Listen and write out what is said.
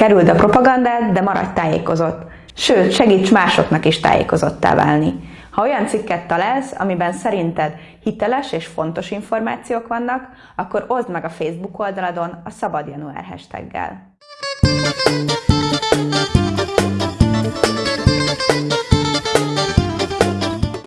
Kerüld a propagandát, de maradj tájékozott. Sőt, segíts másoknak is tájékozottá válni. Ha olyan cikket találsz, amiben szerinted hiteles és fontos információk vannak, akkor oszd meg a Facebook oldaladon a Szabad Január hashtaggel.